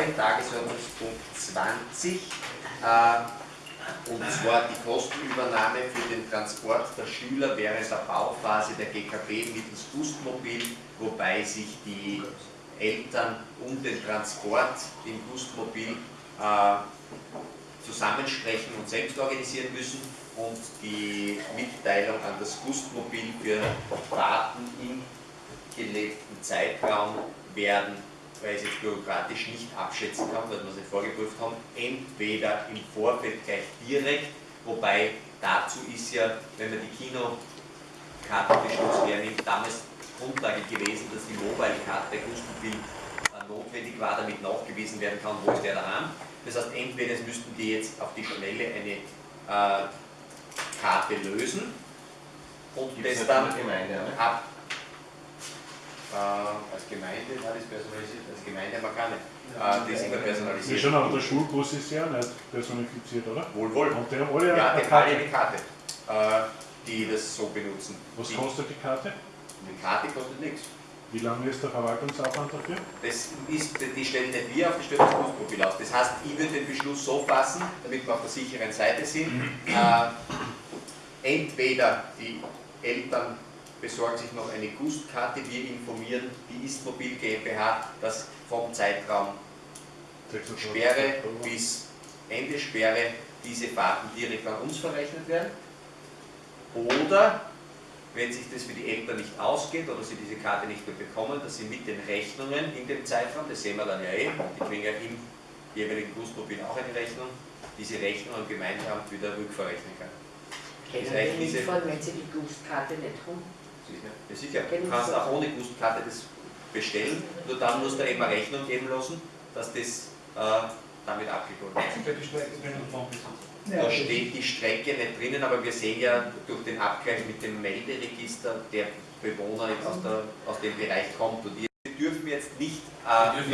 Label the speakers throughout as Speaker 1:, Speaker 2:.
Speaker 1: neue Tagesordnungspunkt 20, äh, und zwar die Kostenübernahme für den Transport der Schüler während der Bauphase der GKB mittels Gustmobil, wobei sich die Eltern um den Transport im Gustmobil äh, zusammensprechen und selbst organisieren müssen und die Mitteilung an das Gustmobil für Fahrten im gelebten Zeitraum werden, weil ich es jetzt bürokratisch nicht abschätzen kann, weil wir es nicht vorgeprüft haben, entweder im Vorfeld gleich direkt, wobei dazu ist ja, wenn man die Kinokartenbeschluss hernimmt, damals Grundlage gewesen, dass die Mobile-Karte Gustmobil äh, notwendig war, damit nachgewiesen werden kann, wo ist der daheim. Das heißt, entweder müssten die jetzt auf die Schnelle eine äh, Karte lösen und das dann ab als Gemeinde war das personalisiert, als Gemeinde aber keine. Äh, das ist immer
Speaker 2: Ja,
Speaker 1: personalisiert.
Speaker 2: schon, aber der Schulbus ist ja nicht personifiziert, oder?
Speaker 1: Wohl, wohl.
Speaker 2: Und die haben alle
Speaker 1: Ja,
Speaker 2: eine
Speaker 1: alle
Speaker 2: Karte.
Speaker 1: eine Karte, äh, die das so benutzen.
Speaker 2: Was
Speaker 1: die,
Speaker 2: kostet die Karte?
Speaker 1: die Karte kostet nichts.
Speaker 2: Wie lange ist der Verwaltungsaufwand dafür?
Speaker 1: Das ist, die stellen nicht wir auf, die stellen das Busprofil aus. Das heißt, ich würde den Beschluss so fassen, damit wir auf der sicheren Seite sind. Äh, entweder die Eltern besorgen sich noch eine Gustkarte, wir informieren die Istmobil GmbH, dass vom Zeitraum
Speaker 2: 26
Speaker 1: Sperre bis Ende Sperre diese Fahrten direkt an uns verrechnet werden. Oder, wenn sich das für die Eltern nicht ausgeht oder sie diese Karte nicht mehr bekommen, dass sie mit den Rechnungen in dem Zeitraum, das sehen wir dann ja eh, die kriegen ja im jeweiligen Busmobil auch eine Rechnung, diese Rechnung am Gemeindeamt wieder rückverrechnen kann.
Speaker 3: Können
Speaker 1: Das
Speaker 3: wir nicht fahren, wenn sie die Gustkarte nicht haben?
Speaker 1: Sicher. Ja, sicher. Du kannst auch ohne Gustkarte das bestellen, nur dann musst du eben eine Rechnung geben lassen, dass das äh, damit abgeholt wird. Da steht die Strecke nicht drinnen, aber wir sehen ja durch den Abgleich mit dem Melderegister, der Bewohner aus, der, aus dem Bereich kommt. Und wir dürfen jetzt nicht äh,
Speaker 4: nicht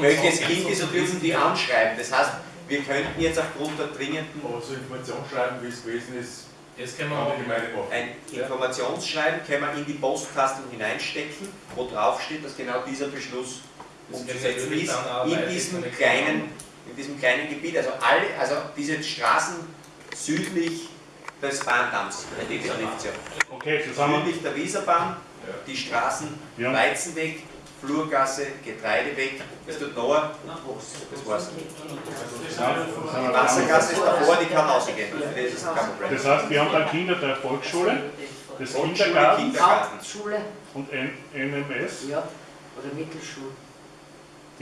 Speaker 1: welches
Speaker 4: schauen.
Speaker 1: Kind ist und dürfen die anschreiben. Das heißt, wir könnten jetzt aufgrund der dringenden
Speaker 5: Aber so Informationsschreiben, wie es gewesen ist,
Speaker 4: Das können
Speaker 5: kann
Speaker 4: machen.
Speaker 1: ein Informationsschreiben können wir in die Postkasten hineinstecken, wo drauf steht, dass genau dieser Beschluss umzusetzen ist, in diesem kleinen, in diesem kleinen Gebiet. Also alle, also diese Straßen südlich des Bahndamms, der Definition.
Speaker 2: Okay, zusammen.
Speaker 1: Südlich der Wieserbahn, die Straßen
Speaker 2: Ja.
Speaker 1: Weizenweg, Flurgasse, Getreideweg, das tut noch, das war's. Die Wassergasse ist davor, die kann ausgehen, das ist kein Problem.
Speaker 2: Das heißt, wir haben dann Kinder der Volksschule, des Kindergartens
Speaker 1: Kindergarten.
Speaker 2: Und NMS.
Speaker 3: ja, oder Mittelschule.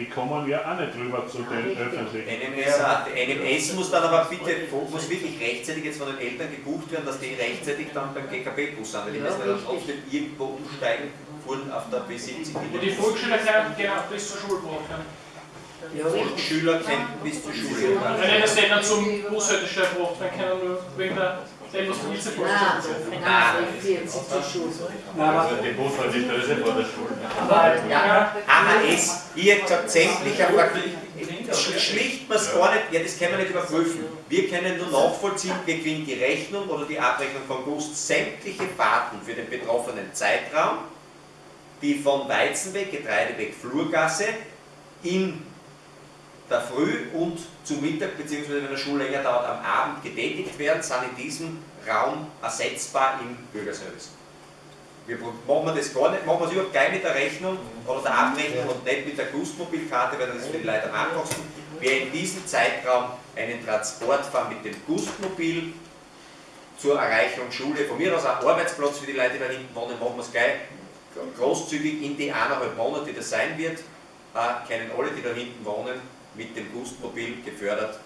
Speaker 2: Die kommen ja auch nicht rüber zu den öffentlichen.
Speaker 1: NMS, NMS muss dann aber bitte, muss wirklich rechtzeitig jetzt von den Eltern gebucht werden, dass die rechtzeitig dann beim GKB-Bus sind, weil die müssen ja dann trotzdem irgendwo umsteigen, fuhren auf der B70.
Speaker 6: Und die Volksschüler können genau bis zur Schule brauchen.
Speaker 3: Ja, richtig.
Speaker 1: Schüler kennen bis zur Schule.
Speaker 6: Wenn ich das nicht zum Bushaltestelle braucht, dann können nur wegen der dem, was die Ilse
Speaker 3: Nein,
Speaker 6: vorstellt.
Speaker 3: nein, 40 zur Schule.
Speaker 5: Also die Bushaltestelle vor der Schule.
Speaker 1: Ja, hier hat gesagt, sämtlicher Sch- Schlicht man es gar nicht, ja das können wir nicht überprüfen. Wir können nur nachvollziehen, wir kriegen die Rechnung oder die Abrechnung von Gust, sämtliche Fahrten für den betroffenen Zeitraum, die von Weizenweg, Getreideweg, Flurgasse in der Früh und zu Mittag, beziehungsweise wenn der Schul länger dauert, am Abend getätigt werden, sind in diesem Raum ersetzbar im Bürgerservice. Wir machen das gar nicht, machen wir es überhaupt gleich mit der Rechnung oder der Abrechnung und nicht mit der Gustmobilkarte, weil das ist für die Leute am einfachsten. Wer in diesem Zeitraum einen Transport fahren mit dem Gustmobil zur Erreichung Schule, von mir aus auch Arbeitsplatz für die Leute, die da hinten wohnen, machen wir es gleich großzügig in die eineinhalb Monate, die das sein wird, äh, können alle, die da hinten wohnen, mit dem Gustmobil gefördert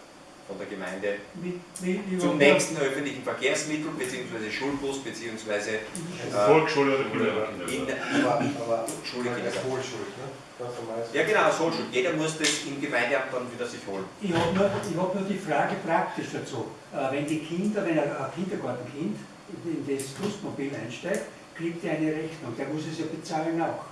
Speaker 1: von der Gemeinde
Speaker 7: Mit, mit, mit,
Speaker 1: zum nächsten öffentlichen Verkehrsmittel bzw. Schulbus bzw.
Speaker 2: Volksschule oder Kindergarten.
Speaker 1: in, in,
Speaker 8: Aber,
Speaker 1: in
Speaker 8: aber
Speaker 1: Schule, Kindergarten.
Speaker 8: Ne?
Speaker 1: Ja genau, Schulschuld. Jeder muss das im Gemeindeamt dann wieder sich holen.
Speaker 7: Ich habe nur, ich hab nur die Frage praktisch dazu. Äh, Wenn die Kinder, wenn ein Kindergartenkind in das Busmobil einsteigt, kriegt er eine Rechnung. Der muss es ja bezahlen auch.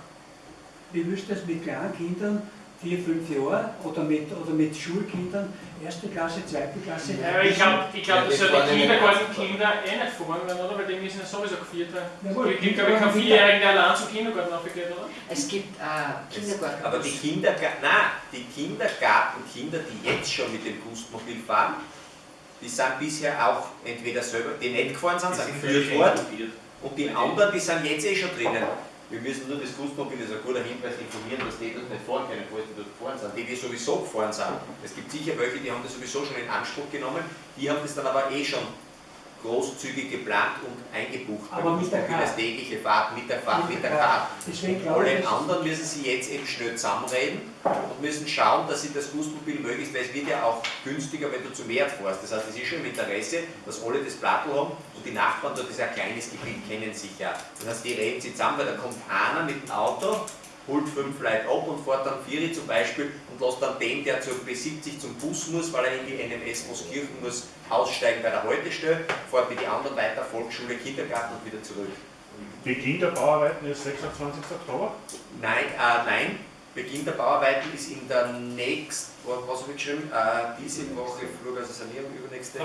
Speaker 7: Wie müsst das mit kleinen Kindern, vier, fünf Jahre, oder mit, oder mit Schulkindern, erste Klasse, zweite Klasse?
Speaker 6: Ja, ich glaube, ich glaub,
Speaker 4: Ja, das war
Speaker 6: die Kindergartenkinder eh nicht fahren werden, oder? Weil die müssen ja sowieso geviert werden.
Speaker 7: Ja, gut,
Speaker 6: Es gibt, glaube ich, keinen Vierjährigen, der allein zum Kindergarten aufgeht, oder?
Speaker 3: Es gibt äh, Kindergarten.
Speaker 1: Aber die Kindergarten, nein, die Kindergartenkinder, die jetzt schon mit dem Gustmobil fahren, die sind bisher auch entweder selber, die nicht gefahren sind, sind geführt worden, und die anderen, die sind jetzt eh schon drinnen. Wir müssen nur das Gustmobil, das ist ein guter Hinweis, informieren, dass die das nicht fahren können, falls die dort gefahren sind. Die, die sowieso gefahren sind, es gibt sicher welche, die haben das sowieso schon in Anspruch genommen, die haben das dann aber eh schon großzügig geplant und eingebucht.
Speaker 7: Aber mit der Karte.
Speaker 1: tägliche Fahrt mit der Fahrt, mit der Karte.
Speaker 7: Deswegen
Speaker 1: Alle
Speaker 7: ich,
Speaker 1: anderen müssen sie jetzt eben schnell zusammenreden und müssen schauen, dass sie das Gustmobil möglichst, weil es wird ja auch günstiger, wenn du zu Wert fährst. Das heißt, es ist schon im Interesse, dass alle das Plattel haben und die Nachbarn dort ist ein kleines Gebiet, kennen sich ja. Das heißt, die reden sich zusammen, weil da kommt einer mit dem Auto, holt fünf Leute ab und fährt dann Vieri zum Beispiel und lässt dann den, der zur B70 zum Bus muss, weil er in die NMS Moskirchen muss, aussteigen bei der Haltestelle, fährt mit den anderen weiter, Volksschule, Kindergarten und wieder zurück.
Speaker 2: Beginn der Bauarbeiten ist 26. Oktober.
Speaker 1: Nein, äh, nein, Beginn der Bauarbeiten ist in der nächsten, was habe ich geschrieben, äh, diese Woche, Flurgasse Sanierung, übernächste.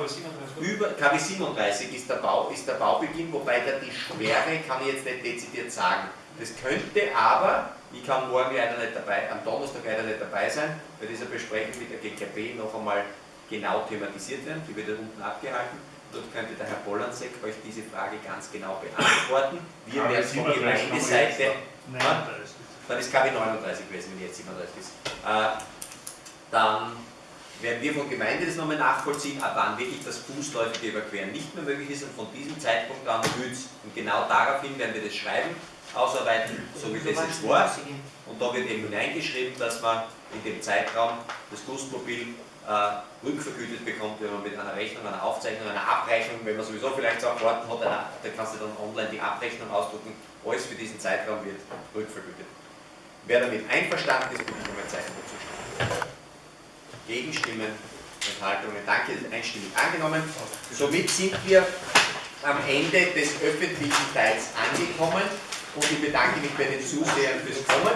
Speaker 1: Über KW 37 ist der, Bau, ist der Baubeginn, wobei da die Schwere kann ich jetzt nicht dezidiert sagen. Das könnte aber, ich kann morgen leider nicht dabei, am Donnerstag leider nicht dabei sein, bei dieser Besprechung mit der GKB noch einmal genau thematisiert werden, die wird ja unten abgehalten. Dort könnte der Herr Bollansek euch diese Frage ganz genau beantworten. Wir werden von
Speaker 2: 37
Speaker 1: Gemeindeseite, dann ist KW 39 gewesen, wenn jetzt 37 ist. Äh, dann werden wir von Gemeinde das nochmal nachvollziehen, ab wann wirklich das fußläufige Überqueren nicht mehr möglich ist und von diesem Zeitpunkt an Hütz. Und genau daraufhin werden wir das Schreiben ausarbeiten, so wie das jetzt war. Und da wird eben hineingeschrieben, dass man in dem Zeitraum das Gustmobil äh, rückvergütet bekommt, wenn man mit einer Rechnung, einer Aufzeichnung, einer Abrechnung, wenn man sowieso vielleicht so Karten hat, einer, da kannst du dann online die Abrechnung ausdrucken, alles für diesen Zeitraum wird rückvergütet. Wer damit einverstanden ist, bitte um ein Zeichen dazu. Gegenstimmen, Enthaltungen, danke, einstimmig angenommen. Somit sind wir am Ende des öffentlichen Teils angekommen und ich bedanke mich bei den Zusehern fürs Kommen.